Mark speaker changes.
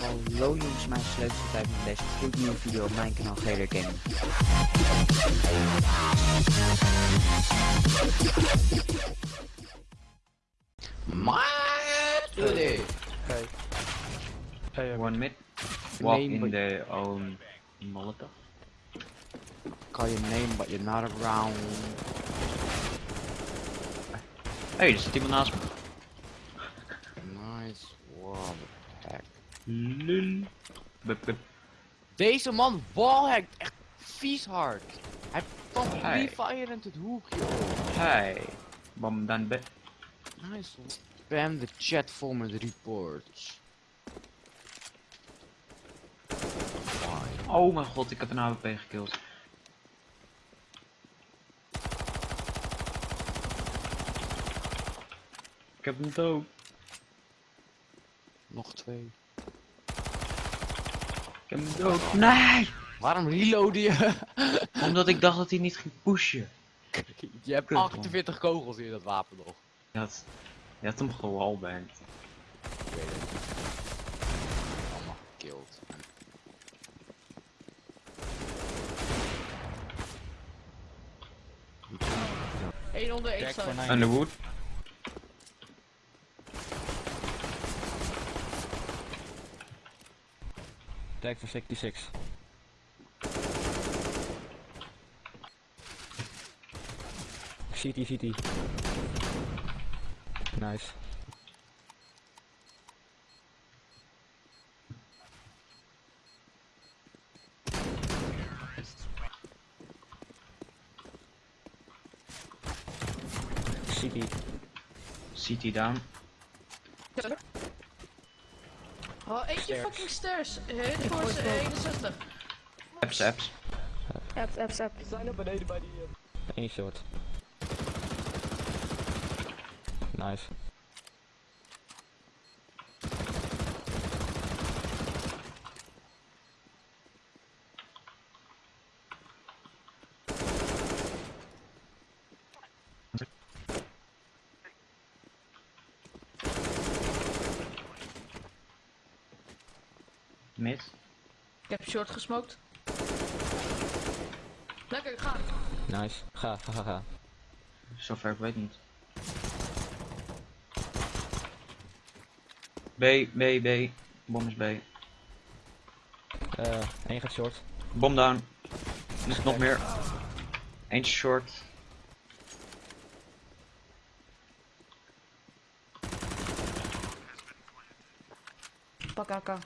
Speaker 1: Hallo jongens, mijn sleuteltijd met deze gloednieuwe video op mijn kanaal GR Gaming.
Speaker 2: Maar today.
Speaker 3: Hey. Hey,
Speaker 4: One mid. Walk
Speaker 1: Name,
Speaker 4: in
Speaker 1: but-
Speaker 4: their own Molotov.
Speaker 1: Call your name, but you're not around.
Speaker 4: hey, er zit iemand naast me. Lul. Bup, bup.
Speaker 1: Deze man wallhackt echt vies hard. Hij pakt
Speaker 4: Hey.
Speaker 1: refire in het hoekje.
Speaker 4: Hey. Bom dan bed.
Speaker 1: Nice. Spam de chat vol met reports.
Speaker 4: Oh mijn god, ik heb een AWP gekillt. Ik heb hem dood.
Speaker 1: Nog twee.
Speaker 4: Ik heb hem dood. Nee!
Speaker 1: Waarom reloaden je?
Speaker 4: Omdat ik dacht dat hij niet ging pushen.
Speaker 1: je hebt
Speaker 4: Kut, man.
Speaker 1: 48 kogels in dat wapen nog.
Speaker 4: Je had, je had hem gewallbanged.
Speaker 1: Ik weet het. Allemaal gekillt.
Speaker 5: Eén onder één.
Speaker 4: Underwood.
Speaker 3: Tag voor 66. CT, CT. Nice. CT.
Speaker 4: CT down.
Speaker 5: Oh, eentje fucking stairs. Hit voor ze 61.
Speaker 4: Apps, apps.
Speaker 6: Apps, apps, apps.
Speaker 3: Eén short. Nice.
Speaker 4: Mid.
Speaker 5: Ik heb short gesmoked. Lekker, ga.
Speaker 3: Nice. Ga, ga, ga, ga.
Speaker 4: Zover ik weet niet. B, B, B. Bom is B.
Speaker 3: Eh, één gaat short.
Speaker 4: Bom down. Er is nog meer. Eentje short.
Speaker 5: Pak AK.